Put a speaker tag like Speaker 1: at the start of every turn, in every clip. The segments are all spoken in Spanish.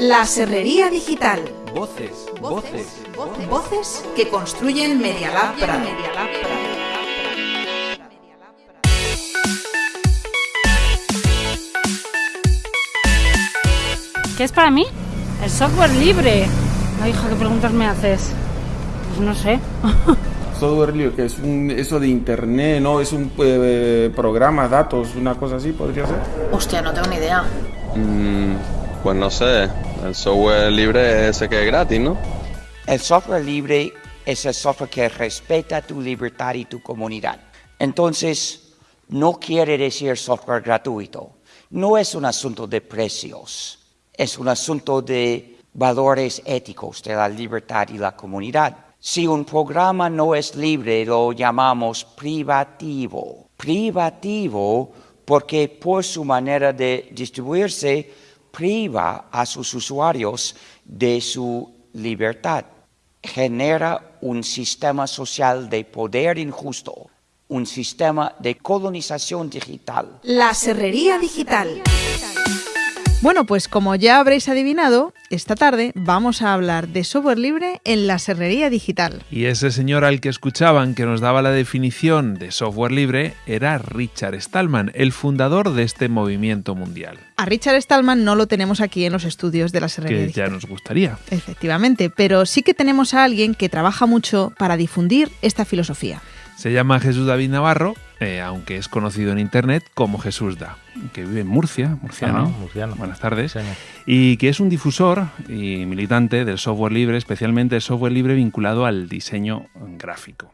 Speaker 1: La Serrería Digital.
Speaker 2: Voces, voces,
Speaker 1: Voces que construyen Media Lab Prado.
Speaker 3: ¿Qué es para mí? El software libre. Ay, hija, ¿qué preguntas me haces? Pues no sé.
Speaker 4: Software libre, que es un, eso de internet, ¿no? Es un eh, programa, datos, una cosa así, podría ser.
Speaker 5: Hostia, no tengo ni idea.
Speaker 6: Mm, pues no sé, el software libre es ese que es gratis, ¿no?
Speaker 7: El software libre es el software que respeta tu libertad y tu comunidad. Entonces, no quiere decir software gratuito. No es un asunto de precios, es un asunto de valores éticos de la libertad y la comunidad. Si un programa no es libre, lo llamamos privativo. Privativo porque por su manera de distribuirse priva a sus usuarios de su libertad. Genera un sistema social de poder injusto, un sistema de colonización digital.
Speaker 1: La Serrería Digital.
Speaker 8: Bueno, pues como ya habréis adivinado, esta tarde vamos a hablar de software libre en la serrería digital.
Speaker 9: Y ese señor al que escuchaban que nos daba la definición de software libre era Richard Stallman, el fundador de este movimiento mundial.
Speaker 8: A Richard Stallman no lo tenemos aquí en los estudios de la serrería
Speaker 9: Que
Speaker 8: digital.
Speaker 9: ya nos gustaría.
Speaker 8: Efectivamente, pero sí que tenemos a alguien que trabaja mucho para difundir esta filosofía.
Speaker 9: Se llama Jesús David Navarro, eh, aunque es conocido en internet como Jesús Da, que vive en Murcia, murciano.
Speaker 10: Murciano.
Speaker 9: Buenas tardes. Y que es un difusor y militante del software libre, especialmente el software libre vinculado al diseño gráfico.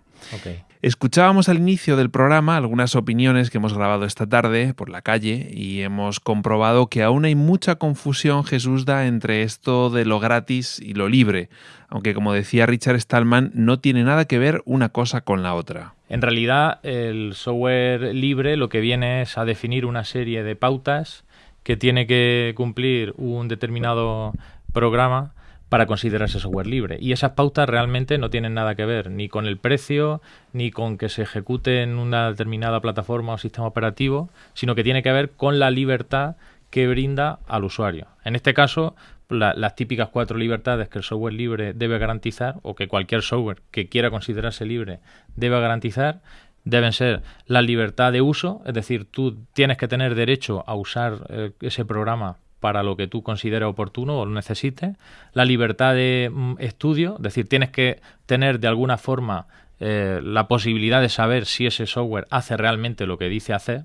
Speaker 9: Escuchábamos al inicio del programa algunas opiniones que hemos grabado esta tarde por la calle y hemos comprobado que aún hay mucha confusión, Jesús da, entre esto de lo gratis y lo libre, aunque como decía Richard Stallman, no tiene nada que ver una cosa con la otra.
Speaker 10: En realidad, el software libre lo que viene es a definir una serie de pautas que tiene que cumplir un determinado programa para considerarse software libre. Y esas pautas realmente no tienen nada que ver ni con el precio, ni con que se ejecute en una determinada plataforma o sistema operativo, sino que tiene que ver con la libertad que brinda al usuario. En este caso, la- las típicas cuatro libertades que el software libre debe garantizar, o que cualquier software que quiera considerarse libre debe garantizar, deben ser la libertad de uso, es decir, tú tienes que tener derecho a usar eh, ese programa para lo que tú consideres oportuno o lo necesites, la libertad de mm, estudio, es decir, tienes que tener de alguna forma eh, la posibilidad de saber si ese software hace realmente lo que dice hacer,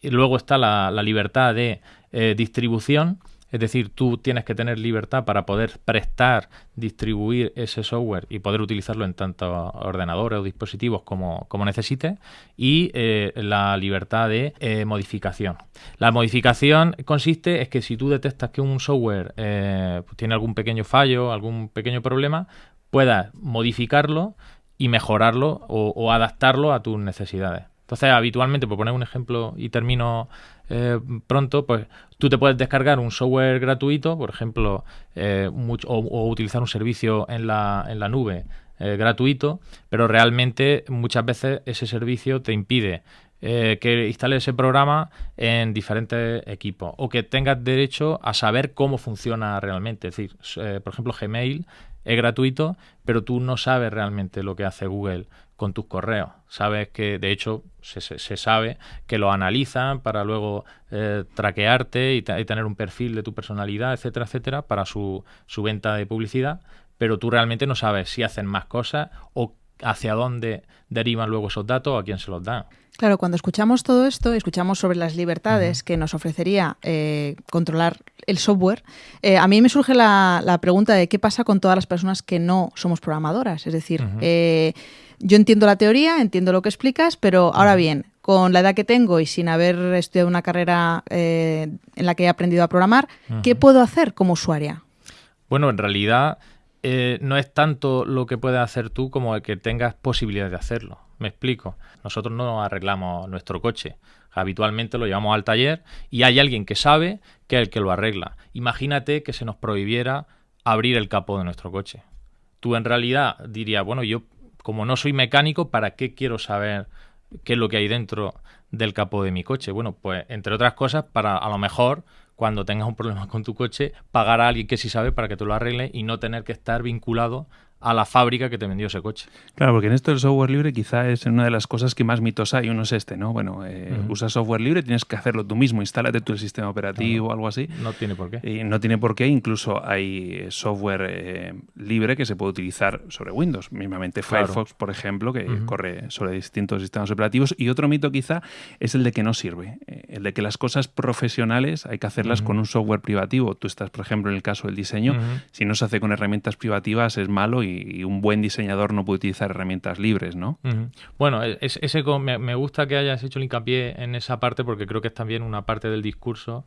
Speaker 10: y luego está la, la libertad de eh, distribución, es decir, tú tienes que tener libertad para poder prestar, distribuir ese software y poder utilizarlo en tanto ordenadores o dispositivos como, como necesites. Y eh, la libertad de eh, modificación. La modificación consiste es que si tú detectas que un software eh, pues tiene algún pequeño fallo, algún pequeño problema, puedas modificarlo y mejorarlo o, o adaptarlo a tus necesidades. Entonces, habitualmente, por poner un ejemplo y termino eh, pronto, pues tú te puedes descargar un software gratuito, por ejemplo, eh, o, utilizar un servicio en la, en la nube eh, gratuito, pero realmente muchas veces ese servicio te impide eh, que instales ese programa en diferentes equipos o que tengas derecho a saber cómo funciona realmente. Es decir, por ejemplo, Gmail es gratuito, pero tú no sabes realmente lo que hace Google con tus correos. Sabes que, de hecho, se, se- se sabe que lo analizan para luego eh, traquearte y, te- y tener un perfil de tu personalidad, etcétera, etcétera, para su, su venta de publicidad, pero tú realmente no sabes si hacen más cosas o hacia dónde derivan luego esos datos o a quién se los dan.
Speaker 8: Claro, cuando escuchamos todo esto, escuchamos sobre las libertades que nos ofrecería eh, controlar el software, eh, a mí me surge la, la pregunta de qué pasa con todas las personas que no somos programadoras. Es decir, eh, yo entiendo la teoría, entiendo lo que explicas, pero ahora bien, con la edad que tengo y sin haber estudiado una carrera eh, en la que he aprendido a programar, ¿qué puedo hacer como usuaria?
Speaker 10: Bueno, en realidad eh, no es tanto lo que puedes hacer tú como el que tengas posibilidad de hacerlo. Me explico. Nosotros no arreglamos nuestro coche. Habitualmente lo llevamos al taller y hay alguien que sabe que es el que lo arregla. Imagínate que se nos prohibiera abrir el capó de nuestro coche. Tú en realidad dirías, bueno, yo como no soy mecánico, ¿para qué quiero saber qué es lo que hay dentro del capó de mi coche? Bueno, pues entre otras cosas, para a lo mejor cuando tengas un problema con tu coche, pagar a alguien que sí sabe para que te lo arregle y no tener que estar vinculado a la fábrica que te vendió ese coche.
Speaker 9: Claro, porque en esto del software libre quizá es una de las cosas que más mitos hay. Uno es este, ¿no? Bueno, eh, usas software libre, tienes que hacerlo tú mismo, instálate tú el sistema operativo o algo así.
Speaker 10: No tiene por qué.
Speaker 9: Y no tiene por qué, incluso hay software eh, libre que se puede utilizar sobre Windows. Mismamente Firefox, por ejemplo, que corre sobre distintos sistemas operativos. Y otro mito quizá es el de que no sirve. Eh, el de que las cosas profesionales hay que hacerlas con un software privativo. Tú estás, por ejemplo, en el caso del diseño, si no se hace con herramientas privativas es malo y y, un buen diseñador no puede utilizar herramientas libres, ¿no?
Speaker 10: Bueno, ese, me, gusta que hayas hecho el hincapié en esa parte porque creo que es también una parte del discurso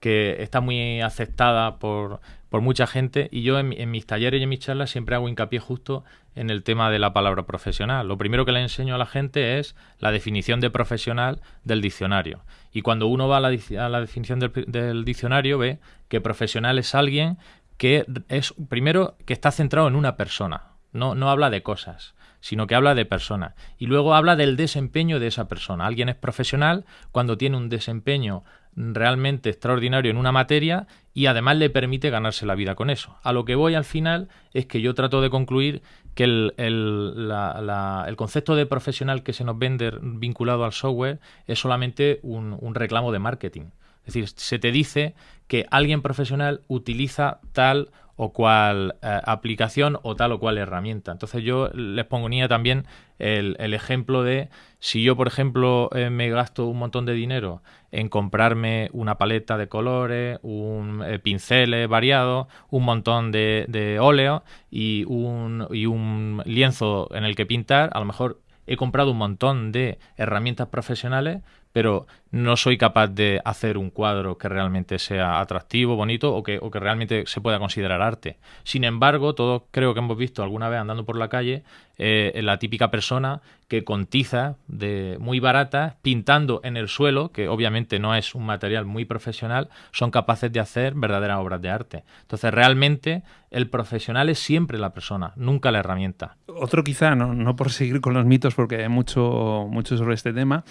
Speaker 10: que está muy aceptada por, mucha gente y yo en, mis talleres y en mis charlas siempre hago hincapié justo en el tema de la palabra profesional. Lo primero que le enseño a la gente es la definición de profesional del diccionario. Y cuando uno va a la, definición del, del, diccionario ve que profesional es alguien que es, primero, que está centrado en una persona, no, no habla de cosas, sino que habla de persona. Y luego habla del desempeño de esa persona. Alguien es profesional cuando tiene un desempeño realmente extraordinario en una materia y además le permite ganarse la vida con eso. A lo que voy al final es que yo trato de concluir que el, el, concepto de profesional que se nos vende vinculado al software es solamente un, un reclamo de marketing. Es decir, se te dice que alguien profesional utiliza tal o cual eh, aplicación o tal o cual herramienta. Entonces yo les ponía también el, ejemplo de si yo, por ejemplo, eh, me gasto un montón de dinero en comprarme una paleta de colores, un eh, pinceles variados, un montón de, de óleo y un, y un lienzo en el que pintar, a lo mejor he comprado un montón de herramientas profesionales, pero no soy capaz de hacer un cuadro que realmente sea atractivo, bonito o que, o que realmente se pueda considerar arte. Sin embargo, todos creo que hemos visto alguna vez andando por la calle eh, la típica persona que con tiza de muy barata, pintando en el suelo, que obviamente no es un material muy profesional, son capaces de hacer verdaderas obras de arte. Entonces, realmente el profesional es siempre la persona, nunca la herramienta.
Speaker 9: Otro quizá, no, no por seguir con los mitos, porque hay mucho, mucho sobre este tema,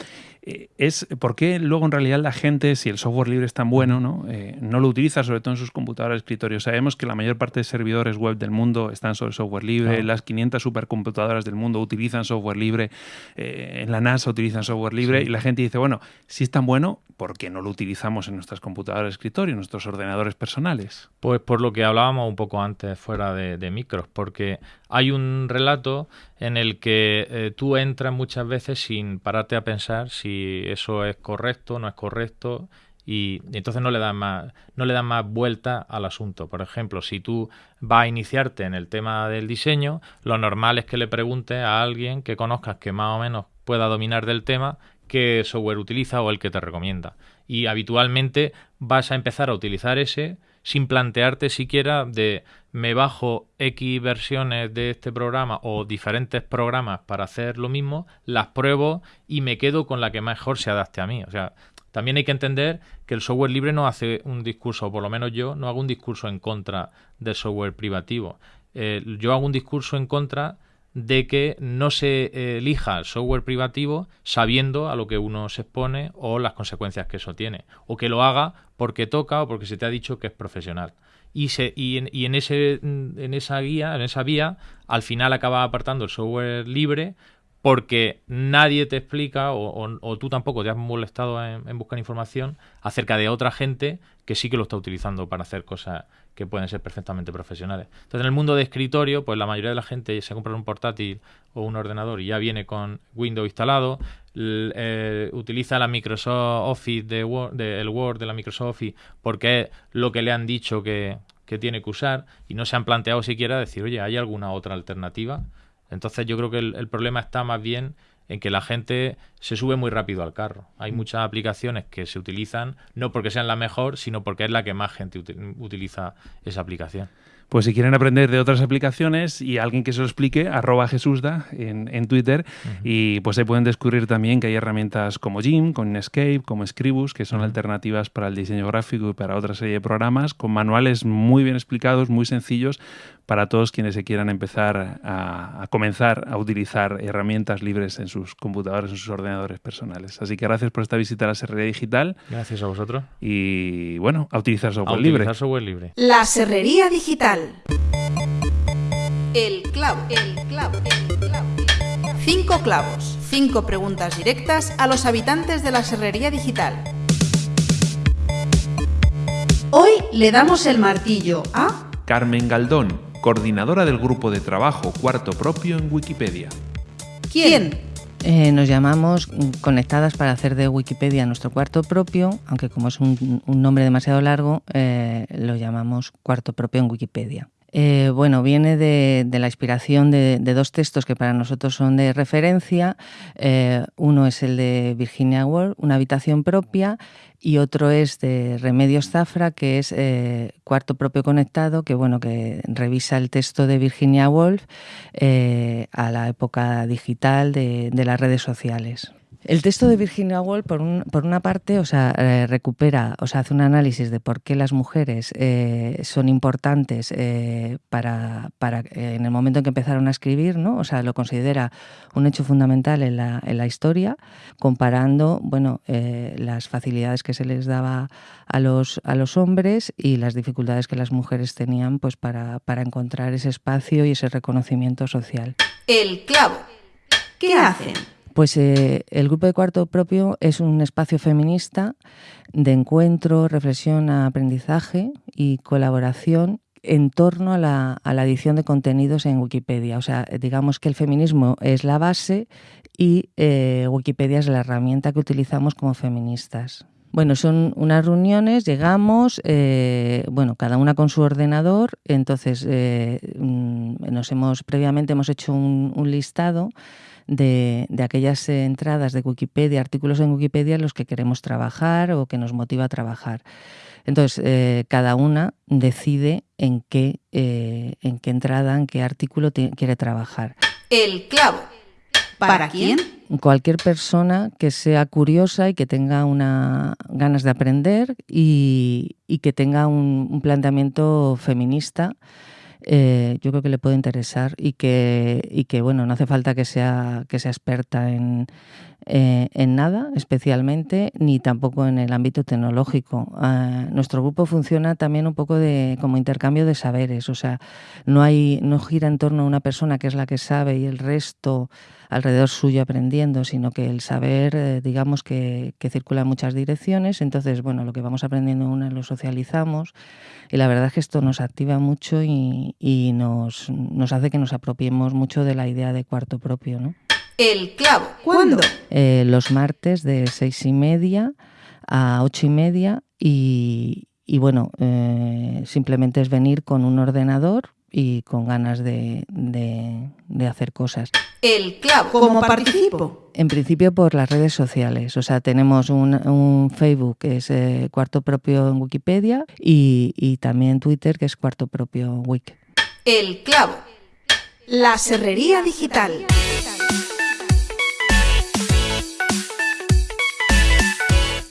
Speaker 9: eh, es por qué luego en realidad la gente, si el software libre es tan bueno, ¿no? Eh, no lo utiliza, sobre todo en sus computadoras de escritorio. Sabemos que la mayor parte de servidores web del mundo están sobre software libre, las 500 supercomputadoras del mundo utilizan software libre, eh, en la NASA utilizan software libre, y la gente dice, bueno, si es tan bueno, ¿por qué no lo utilizamos en nuestras computadoras de escritorio, en nuestros ordenadores personales?
Speaker 10: Pues por lo que hablábamos un poco antes fuera de, micros, porque hay un relato en el que eh, tú entras muchas veces sin pararte a pensar si eso es correcto, no es correcto, y, entonces no le das más no le das más vuelta al asunto. Por ejemplo, si tú vas a iniciarte en el tema del diseño, lo normal es que le preguntes a alguien que conozcas que más o menos pueda dominar del tema qué software utiliza o el que te recomienda. Y habitualmente vas a empezar a utilizar ese sin plantearte siquiera de me bajo X versiones de este programa o diferentes programas para hacer lo mismo, las pruebo y me quedo con la que mejor se adapte a mí. O sea, también hay que entender que el software libre no hace un discurso, o por lo menos yo no hago un discurso en contra del software privativo. Eh, yo hago un discurso en contra de que no se elija el software privativo sabiendo a lo que uno se expone o las consecuencias que eso tiene, o que lo haga porque toca o porque se te ha dicho que es profesional. Y, y, y en, ese, en esa guía, en esa vía, al final acaba apartando el software libre porque nadie te explica o, tú tampoco te has molestado en, buscar información acerca de otra gente que sí que lo está utilizando para hacer cosas que pueden ser perfectamente profesionales. Entonces, en el mundo de escritorio, pues la mayoría de la gente se compra un portátil o un ordenador y ya viene con Windows instalado, eh, utiliza la Microsoft Office, de Word, el Word de la Microsoft Office, porque es lo que le han dicho que, que tiene que usar y no se han planteado siquiera decir, oye, ¿hay alguna otra alternativa? Entonces yo creo que el, problema está más bien en que la gente se sube muy rápido al carro. Hay mm. muchas aplicaciones que se utilizan no porque sean la mejor, sino porque es la que más gente utiliza esa aplicación.
Speaker 9: Pues si quieren aprender de otras aplicaciones y alguien que se lo explique, arroba Jesusda en, en Twitter. Y pues ahí pueden descubrir también que hay herramientas como Jim, con Escape, como Scribus, que son alternativas para el diseño gráfico y para otra serie de programas, con manuales muy bien explicados, muy sencillos, para todos quienes se quieran empezar a, a, comenzar a utilizar herramientas libres en sus computadores, en sus ordenadores personales. Así que gracias por esta visita a la Serrería Digital.
Speaker 10: Gracias a vosotros.
Speaker 9: Y bueno, a utilizar software
Speaker 10: a
Speaker 9: libre.
Speaker 10: Utilizar software libre.
Speaker 1: La Serrería Digital. El clavo, el clavo, el clavo. Cinco clavos, cinco preguntas directas a los habitantes de la Serrería Digital. Hoy le damos el martillo a
Speaker 9: Carmen Galdón, coordinadora del grupo de trabajo Cuarto Propio en Wikipedia.
Speaker 1: ¿Quién?
Speaker 2: Eh, nos llamamos Conectadas para hacer de Wikipedia nuestro cuarto propio, aunque como es un, nombre demasiado largo, eh, lo llamamos Cuarto Propio en Wikipedia. Eh, bueno, viene de, la inspiración de, de, dos textos que para nosotros son de referencia. Uno es el de Virginia Woolf, Una habitación propia, y otro es de Remedios Zafra, que es eh, Cuarto propio conectado, que bueno, que revisa el texto de Virginia Woolf eh, a la época digital de, de las redes sociales. El texto de Virginia Woolf, por, un, por una parte, o sea, eh, recupera, o sea, hace un análisis de por qué las mujeres eh, son importantes eh, para, para en el momento en que empezaron a escribir, ¿no? O sea, lo considera un hecho fundamental en la, en la historia, comparando, bueno, las facilidades que se les daba a los, a los hombres y las dificultades que las mujeres tenían, pues, para, para encontrar ese espacio y ese reconocimiento social.
Speaker 1: El clavo. ¿Qué hacen?
Speaker 2: Pues eh, el grupo de cuarto propio es un espacio feminista de encuentro, reflexión, aprendizaje y colaboración en torno a la, edición de contenidos en Wikipedia. O sea, digamos que el feminismo es la base y eh, Wikipedia es la herramienta que utilizamos como feministas. Bueno, son unas reuniones, llegamos, eh, bueno, cada una con su ordenador, entonces eh, nos hemos, previamente hemos hecho un listado de, de, aquellas entradas de Wikipedia, artículos en Wikipedia en los que queremos trabajar o que nos motiva a trabajar. Entonces, eh, cada una decide en qué, eh, en qué entrada, en qué artículo quiere trabajar.
Speaker 1: El clavo. ¿Para quién?
Speaker 2: Cualquier persona que sea curiosa y que tenga una, ganas de aprender y, y que tenga un, un planteamiento feminista eh, yo creo que le puede interesar y que, y que bueno, no hace falta que sea, que sea experta en, eh, en nada especialmente, ni tampoco en el ámbito tecnológico. Uh, nuestro grupo funciona también un poco de, como intercambio de saberes, o sea, no, hay, no gira en torno a una persona que es la que sabe y el resto alrededor suyo aprendiendo, sino que el saber, eh, digamos, que, que, circula en muchas direcciones. Entonces, bueno, lo que vamos aprendiendo una lo socializamos y la verdad es que esto nos activa mucho y, y nos, nos hace que nos apropiemos mucho de la idea de cuarto propio, ¿no?
Speaker 1: El clavo. ¿Cuándo?
Speaker 2: Eh, los martes de seis y media a ocho y media y, y bueno, eh, simplemente es venir con un ordenador y con ganas de, de, de, hacer cosas.
Speaker 1: El clavo. ¿Cómo participo?
Speaker 2: En principio por las redes sociales. O sea, tenemos un, un Facebook que es eh, Cuarto Propio en Wikipedia y, y, también Twitter que es Cuarto Propio Wik.
Speaker 1: El clavo. La serrería digital.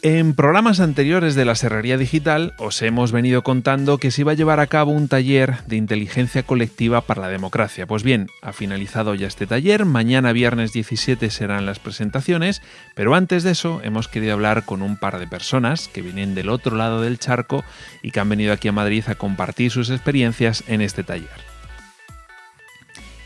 Speaker 9: En programas anteriores de la Serrería Digital os hemos venido contando que se iba a llevar a cabo un taller de inteligencia colectiva para la democracia. Pues bien, ha finalizado ya este taller, mañana viernes 17 serán las presentaciones, pero antes de eso hemos querido hablar con un par de personas que vienen del otro lado del charco y que han venido aquí a Madrid a compartir sus experiencias en este taller.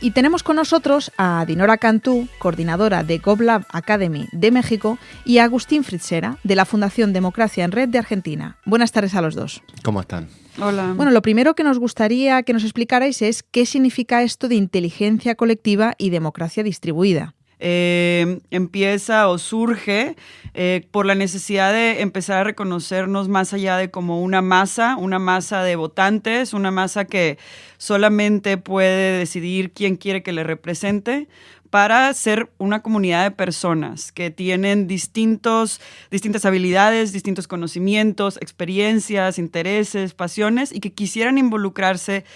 Speaker 8: Y tenemos con nosotros a Dinora Cantú, coordinadora de GovLab Academy de México, y a Agustín Fritzera, de la Fundación Democracia en Red de Argentina. Buenas tardes a los dos.
Speaker 5: ¿Cómo están?
Speaker 8: Hola. Bueno, lo primero que nos gustaría que nos explicarais es qué significa esto de inteligencia colectiva y democracia distribuida.
Speaker 11: Eh, empieza o surge eh, por la necesidad de empezar a reconocernos más allá de como una masa, una masa de votantes, una masa que solamente puede decidir quién quiere que le represente, para ser una comunidad de personas que tienen distintos, distintas habilidades, distintos conocimientos, experiencias, intereses, pasiones y que quisieran involucrarse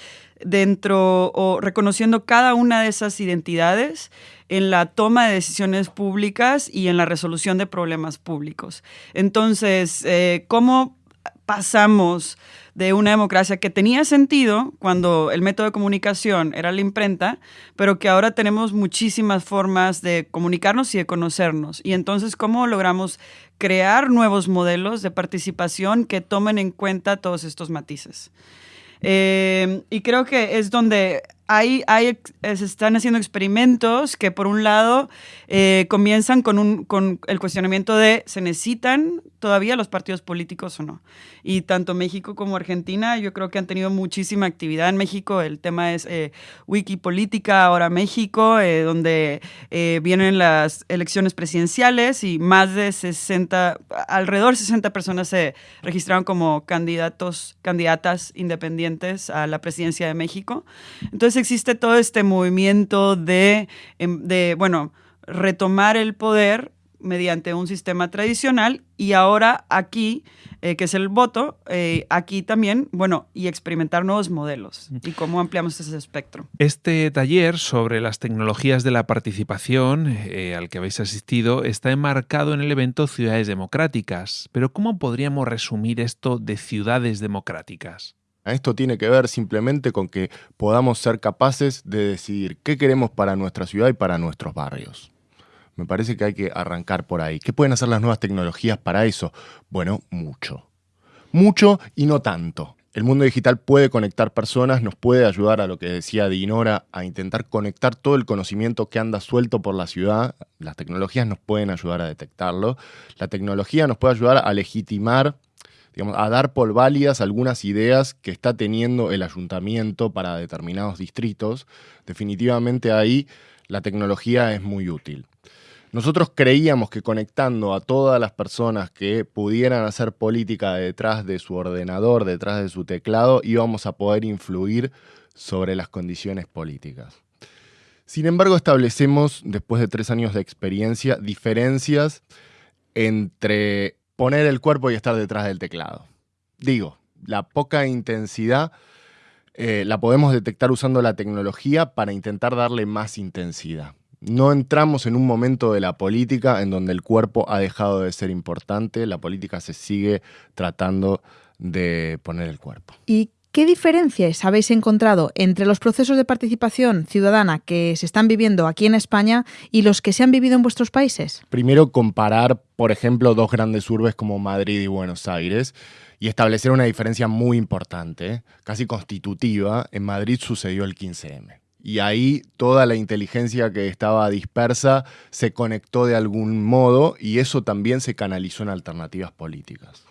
Speaker 11: dentro o reconociendo cada una de esas identidades en la toma de decisiones públicas y en la resolución de problemas públicos. Entonces, eh, ¿cómo pasamos de una democracia que tenía sentido cuando el método de comunicación era la imprenta, pero que ahora tenemos muchísimas formas de comunicarnos y de conocernos. Y entonces, ¿cómo logramos crear nuevos modelos de participación que tomen en cuenta todos estos matices? Eh, y creo que es donde hay, hay, se están haciendo experimentos que por un lado eh, comienzan con, un, con el cuestionamiento de ¿se necesitan todavía los partidos políticos o no? Y tanto México como Argentina yo creo que han tenido muchísima actividad en México. El tema es eh, Wikipolítica, ahora México, eh, donde eh, vienen las elecciones presidenciales y más de 60, alrededor de 60 personas se registraron como candidatos, candidatas independientes a la presidencia de México. Entonces existe todo este movimiento de, em, de bueno, retomar el poder mediante un sistema tradicional y ahora aquí, eh, que es el voto, eh, aquí también, bueno, y experimentar nuevos modelos y cómo ampliamos ese espectro.
Speaker 9: Este taller sobre las tecnologías de la participación eh, al que habéis asistido está enmarcado en el evento Ciudades Democráticas, pero ¿cómo podríamos resumir esto de ciudades democráticas?
Speaker 5: Esto tiene que ver simplemente con que podamos ser capaces de decidir qué queremos para nuestra ciudad y para nuestros barrios. Me parece que hay que arrancar por ahí. ¿Qué pueden hacer las nuevas tecnologías para eso? Bueno, mucho. Mucho y no tanto. El mundo digital puede conectar personas, nos puede ayudar a lo que decía Dinora, a intentar conectar todo el conocimiento que anda suelto por la ciudad. Las tecnologías nos pueden ayudar a detectarlo. La tecnología nos puede ayudar a legitimar, a dar por válidas algunas ideas que está teniendo el ayuntamiento para determinados distritos. Definitivamente ahí la tecnología es muy útil. Nosotros creíamos que conectando a todas las personas que pudieran hacer política detrás de su ordenador, detrás de su teclado, íbamos a poder influir sobre las condiciones políticas. Sin embargo, establecemos, después de tres años de experiencia, diferencias entre poner el cuerpo y estar detrás del teclado. Digo, la poca intensidad eh, la podemos detectar usando la tecnología para intentar darle más intensidad. No entramos en un momento de la política en donde el cuerpo ha dejado de ser importante, la política se sigue tratando de poner el cuerpo.
Speaker 8: ¿Y qué diferencias habéis encontrado entre los procesos de participación ciudadana que se están viviendo aquí en España y los que se han vivido en vuestros países?
Speaker 5: Primero, comparar, por ejemplo, dos grandes urbes como Madrid y Buenos Aires y establecer una diferencia muy importante, casi constitutiva. En Madrid sucedió el 15M y ahí toda la inteligencia que estaba dispersa se conectó de algún modo y eso también se canalizó en alternativas políticas.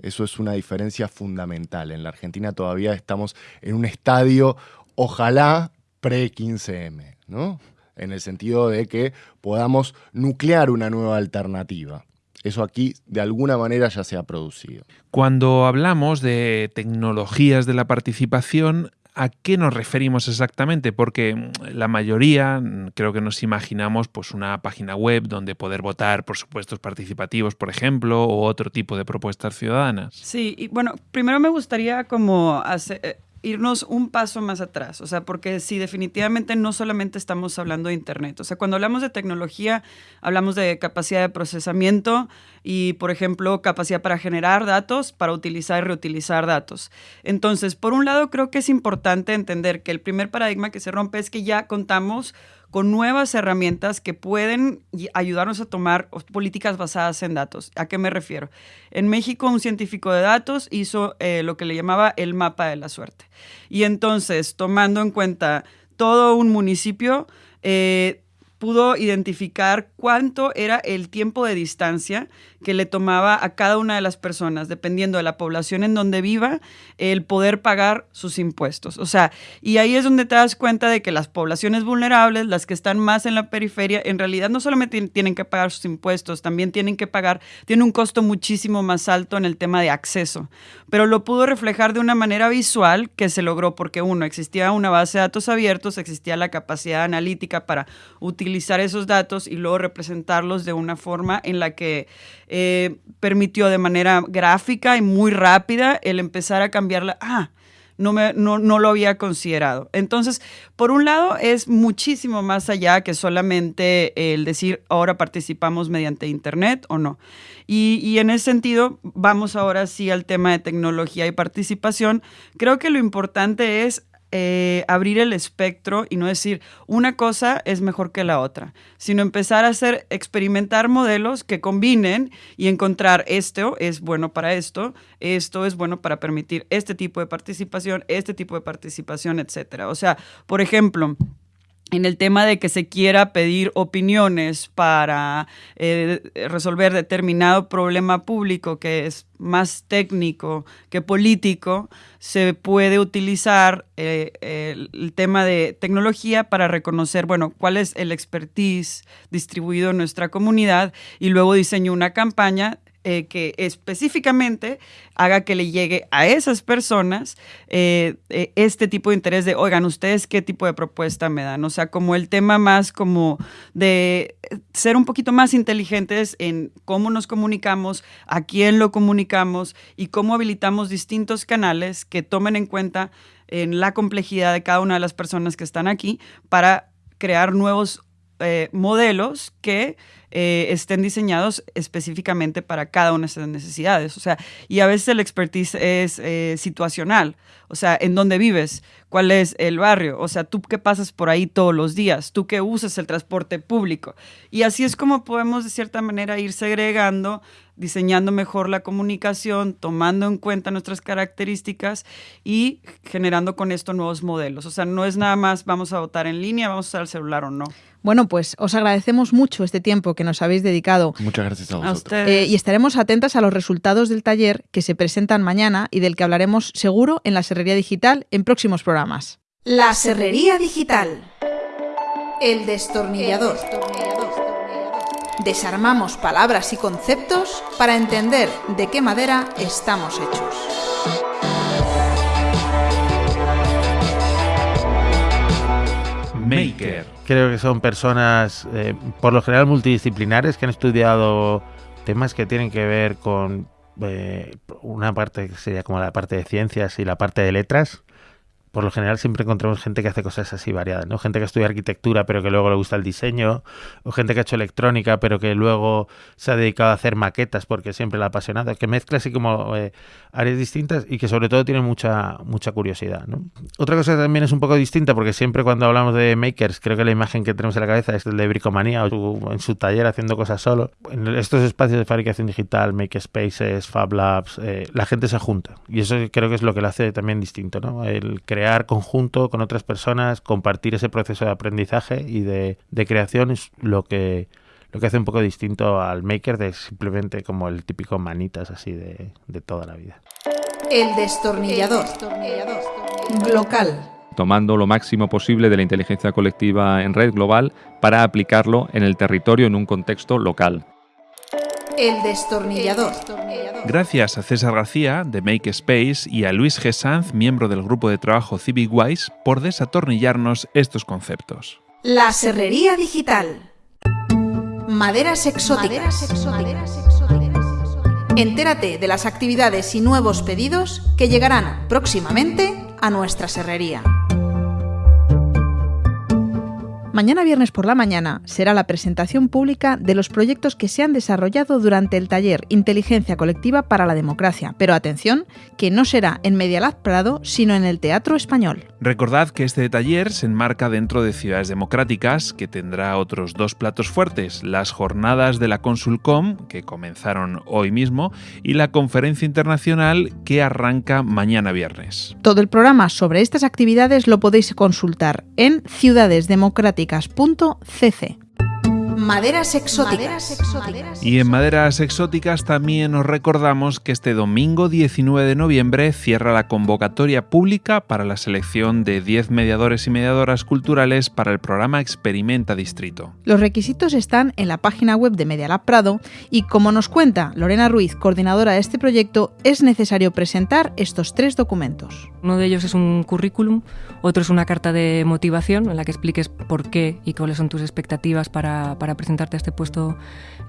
Speaker 5: Eso es una diferencia fundamental. En la Argentina todavía estamos en un estadio, ojalá, pre-15M, ¿no? En el sentido de que podamos nuclear una nueva alternativa. Eso aquí de alguna manera ya se ha producido.
Speaker 9: Cuando hablamos de tecnologías de la participación, ¿A qué nos referimos exactamente? Porque la mayoría creo que nos imaginamos pues una página web donde poder votar por supuestos participativos, por ejemplo, o otro tipo de propuestas ciudadanas.
Speaker 11: Sí, y bueno, primero me gustaría como eh, irnos un paso más atrás, o sea, porque sí, definitivamente no solamente estamos hablando de Internet, o sea, cuando hablamos de tecnología, hablamos de capacidad de procesamiento y, por ejemplo, capacidad para generar datos, para utilizar y reutilizar datos. Entonces, por un lado, creo que es importante entender que el primer paradigma que se rompe es que ya contamos con nuevas herramientas que pueden ayudarnos a tomar políticas basadas en datos. ¿A qué me refiero? En México un científico de datos hizo eh, lo que le llamaba el mapa de la suerte. Y entonces, tomando en cuenta todo un municipio, eh, pudo identificar cuánto era el tiempo de distancia que le tomaba a cada una de las personas, dependiendo de la población en donde viva, el poder pagar sus impuestos. O sea, y ahí es donde te das cuenta de que las poblaciones vulnerables, las que están más en la periferia, en realidad no solamente tienen que pagar sus impuestos, también tienen que pagar, tiene un costo muchísimo más alto en el tema de acceso. Pero lo pudo reflejar de una manera visual que se logró porque uno, existía una base de datos abiertos, existía la capacidad analítica para utilizar utilizar esos datos y luego representarlos de una forma en la que eh, permitió de manera gráfica y muy rápida el empezar a cambiarla. Ah, no, me, no, no lo había considerado. Entonces, por un lado, es muchísimo más allá que solamente el decir ahora participamos mediante Internet o no. Y, y, en ese sentido, vamos ahora sí al tema de tecnología y participación. Creo que lo importante es eh, abrir el espectro y no decir una cosa es mejor que la otra, sino empezar a hacer, experimentar modelos que combinen y encontrar esto es bueno para esto, esto es bueno para permitir este tipo de participación, este tipo de participación, etcétera. O sea, por ejemplo, en el tema de que se quiera pedir opiniones para eh, resolver determinado problema público que es más técnico que político, se puede utilizar eh, el tema de tecnología para reconocer, bueno, cuál es el expertise distribuido en nuestra comunidad y luego diseño una campaña eh, que específicamente haga que le llegue a esas personas eh, eh, este tipo de interés de, oigan, ustedes qué tipo de propuesta me dan. O sea, como el tema más como de ser un poquito más inteligentes en cómo nos comunicamos, a quién lo comunicamos y cómo habilitamos distintos canales que tomen en cuenta en la complejidad de cada una de las personas que están aquí para crear nuevos modelos que eh, estén diseñados específicamente para cada una de esas necesidades. O sea, y a veces el expertise es eh, situacional. O sea, en dónde vives, cuál es el barrio. O sea, tú que pasas por ahí todos los días, tú que usas el transporte público. Y así es como podemos de cierta manera ir segregando diseñando mejor la comunicación, tomando en cuenta nuestras características y generando con esto nuevos modelos. O sea, no es nada más vamos a votar en línea, vamos a usar el celular o no.
Speaker 8: Bueno, pues os agradecemos mucho este tiempo que nos habéis dedicado.
Speaker 5: Muchas gracias a vosotros.
Speaker 8: Eh, y estaremos atentas a los resultados del taller que se presentan mañana y del que hablaremos seguro en la Serrería Digital en próximos programas.
Speaker 1: La Serrería Digital. El destornillador. Desarmamos palabras y conceptos para entender de qué madera estamos hechos.
Speaker 9: Maker.
Speaker 12: Creo que son personas, eh, por lo general, multidisciplinares que han estudiado temas que tienen que ver con eh, una parte que sería como la parte de ciencias y la parte de letras por lo general siempre encontramos gente que hace cosas así variadas, ¿no? Gente que estudia arquitectura pero que luego le gusta el diseño, o gente que ha hecho electrónica pero que luego se ha dedicado a hacer maquetas porque siempre la ha apasionado, que mezcla así como eh, áreas distintas y que sobre todo tiene mucha, mucha curiosidad. Otra cosa que también es un poco distinta porque siempre cuando hablamos de makers creo que la imagen que tenemos en la cabeza es el de bricomanía o en su taller haciendo cosas solo. En estos espacios de fabricación digital, makerspaces, fab labs, eh, la gente se junta y eso creo que es lo que lo hace también distinto, ¿no? El crear conjunto con otras personas, compartir ese proceso de aprendizaje y de, creación es lo que, lo que hace un poco distinto al maker de simplemente como el típico manitas así de, de toda la vida.
Speaker 1: El destornillador. Local.
Speaker 13: Tomando lo máximo posible de la inteligencia colectiva en red global para aplicarlo en el territorio en un contexto local.
Speaker 1: El destornillador.
Speaker 9: Gracias a César García, de Make Space, y a Luis G. Sanz, miembro del grupo de trabajo CivicWise, por desatornillarnos estos conceptos.
Speaker 1: La serrería digital. Maderas exóticas. Entérate de las actividades y nuevos pedidos que llegarán próximamente a nuestra serrería.
Speaker 8: Mañana viernes por la mañana será la presentación pública de los proyectos que se han desarrollado durante el taller Inteligencia Colectiva para la Democracia. Pero atención, que no será en Medialab Prado, sino en el Teatro Español.
Speaker 9: Recordad que este taller se enmarca dentro de Ciudades Democráticas, que tendrá otros dos platos fuertes, las jornadas de la Consulcom, que comenzaron hoy mismo, y la conferencia internacional que arranca mañana viernes.
Speaker 8: Todo el programa sobre estas actividades lo podéis consultar en ciudadesdemocráticas cc
Speaker 1: Maderas exóticas.
Speaker 9: Y en Maderas exóticas también os recordamos que este domingo 19 de noviembre cierra la convocatoria pública para la selección de 10 mediadores y mediadoras culturales para el programa Experimenta Distrito.
Speaker 8: Los requisitos están en la página web de Medialab Prado y como nos cuenta Lorena Ruiz, coordinadora de este proyecto, es necesario presentar estos tres documentos.
Speaker 14: Uno de ellos es un currículum, otro es una carta de motivación en la que expliques por qué y cuáles son tus expectativas para, presentarte a este puesto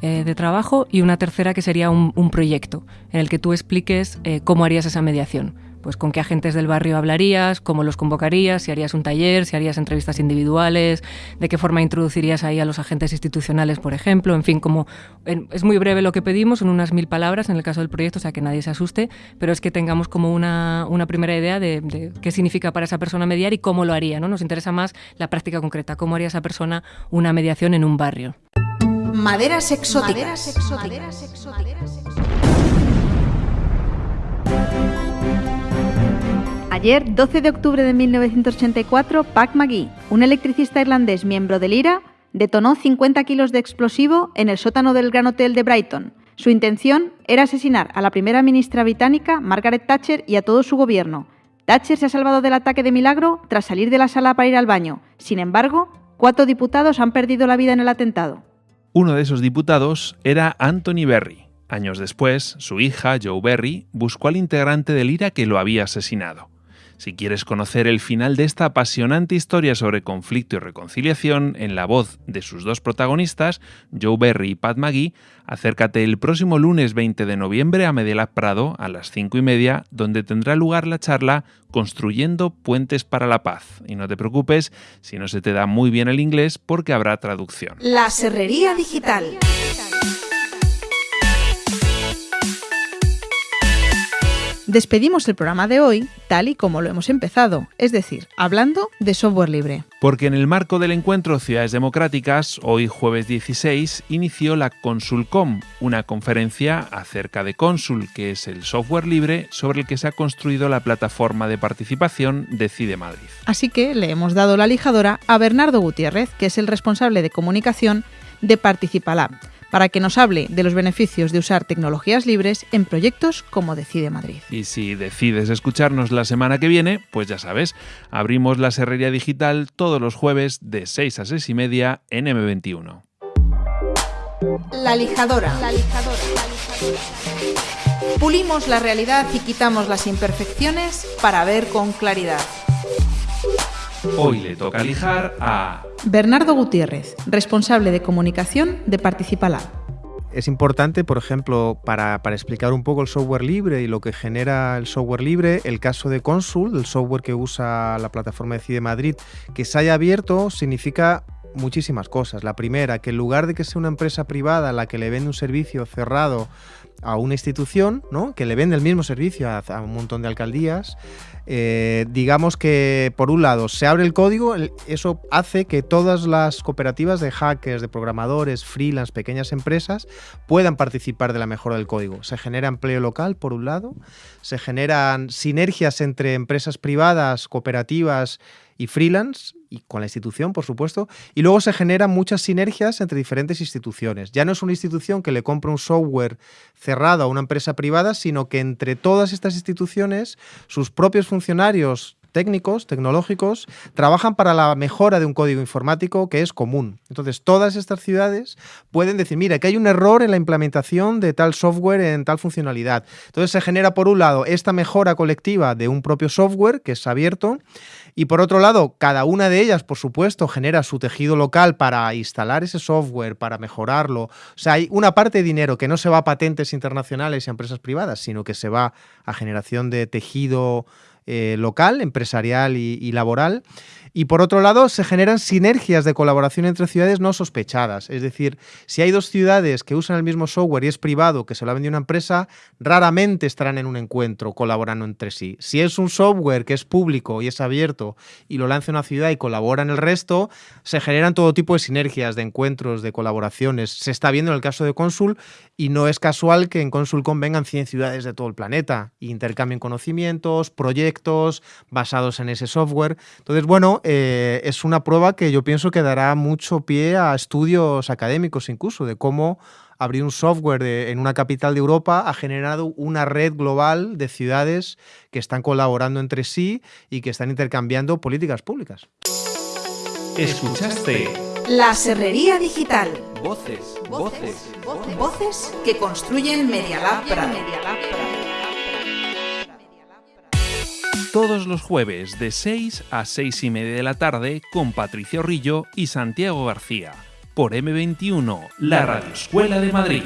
Speaker 14: eh, de trabajo y una tercera que sería un, proyecto en el que tú expliques eh, cómo harías esa mediación pues con qué agentes del barrio hablarías, cómo los convocarías, si harías un taller, si harías entrevistas individuales, de qué forma introducirías ahí a los agentes institucionales, por ejemplo, en fin, como es muy breve lo que pedimos, son unas mil palabras en el caso del proyecto, o sea que nadie se asuste, pero es que tengamos como una, primera idea de, qué significa para esa persona mediar y cómo lo haría, ¿no? Nos interesa más la práctica concreta, cómo haría esa persona una mediación en un barrio.
Speaker 1: Maderas exóticas. Maderas exóticas.
Speaker 15: Ayer, 12 de octubre de 1984, Pac McGee, un electricista irlandés miembro del IRA, detonó 50 kilos de explosivo en el sótano del Gran Hotel de Brighton. Su intención era asesinar a la primera ministra británica, Margaret Thatcher, y a todo su gobierno. Thatcher se ha salvado del ataque de milagro tras salir de la sala para ir al baño. Sin embargo, cuatro diputados han perdido la vida en el atentado.
Speaker 9: Uno de esos diputados era Anthony Berry. Años después, su hija, Joe Berry, buscó al integrante del IRA que lo había asesinado. Si quieres conocer el final de esta apasionante historia sobre conflicto y reconciliación en la voz de sus dos protagonistas, Joe Berry y Pat McGee, acércate el próximo lunes 20 de noviembre a Medialab Prado a las 5 y media, donde tendrá lugar la charla Construyendo Puentes para la Paz. Y no te preocupes si no se te da muy bien el inglés porque habrá traducción.
Speaker 1: La Serrería Digital.
Speaker 8: Despedimos el programa de hoy tal y como lo hemos empezado, es decir, hablando de software libre.
Speaker 9: Porque en el marco del encuentro Ciudades Democráticas, hoy jueves 16, inició la Consulcom, una conferencia acerca de Consul, que es el software libre sobre el que se ha construido la plataforma de participación Decide Madrid.
Speaker 8: Así que le hemos dado la lijadora a Bernardo Gutiérrez, que es el responsable de comunicación de Participalab para que nos hable de los beneficios de usar tecnologías libres en proyectos como Decide Madrid.
Speaker 9: Y si decides escucharnos la semana que viene, pues ya sabes, abrimos la Serrería Digital todos los jueves de 6 a 6 y media en M21.
Speaker 1: La lijadora. La lijadora. Pulimos la realidad y quitamos las imperfecciones para ver con claridad.
Speaker 9: Hoy le toca lijar a
Speaker 8: Bernardo Gutiérrez, responsable de comunicación de Participalab.
Speaker 16: Es importante, por ejemplo, para, explicar un poco el software libre y lo que genera el software libre, el caso de Consul, el software que usa la plataforma de CIDE Madrid, que se haya abierto significa muchísimas cosas. La primera, que en lugar de que sea una empresa privada la que le vende un servicio cerrado a una institución, ¿no? que le vende el mismo servicio a, un montón de alcaldías, eh, digamos que por un lado se abre el código, eso hace que todas las cooperativas de hackers, de programadores, freelance, pequeñas empresas puedan participar de la mejora del código. Se genera empleo local, por un lado, se generan sinergias entre empresas privadas, cooperativas y freelance, y con la institución, por supuesto, y luego se generan muchas sinergias entre diferentes instituciones. Ya no es una institución que le compra un software cerrado a una empresa privada, sino que entre todas estas instituciones, sus propios funcionarios técnicos, tecnológicos, trabajan para la mejora de un código informático que es común. Entonces, todas estas ciudades pueden decir, mira, que hay un error en la implementación de tal software en tal funcionalidad. Entonces, se genera, por un lado, esta mejora colectiva de un propio software que es abierto y por otro lado, cada una de ellas, por supuesto, genera su tejido local para instalar ese software, para mejorarlo. O sea, hay una parte de dinero que no se va a patentes internacionales y a empresas privadas, sino que se va a generación de tejido eh, local, empresarial y, laboral. Y por otro lado, se generan sinergias de colaboración entre ciudades no sospechadas. Es decir, si hay dos ciudades que usan el mismo software y es privado, que se lo ha vendido una empresa, raramente estarán en un encuentro colaborando entre sí. Si es un software que es público y es abierto y lo lanza una ciudad y colabora en el resto, se generan todo tipo de sinergias, de encuentros, de colaboraciones. Se está viendo en el caso de Consul y no es casual que en Consulcom vengan 100 ciudades de todo el planeta e intercambien conocimientos, proyectos basados en ese software. Entonces, bueno, eh, es una prueba que yo pienso que dará mucho pie a estudios académicos incluso de cómo abrir un software en una capital de Europa ha generado una red global de ciudades que están colaborando entre sí y que están intercambiando políticas públicas.
Speaker 9: Escuchaste
Speaker 1: La Serrería Digital.
Speaker 9: Voces, voces,
Speaker 1: voces, voces que construyen Media Lab
Speaker 9: todos los jueves de 6 a 6 y media de la tarde con Patricio Rillo y Santiago García por M21, la Radio Escuela de Madrid.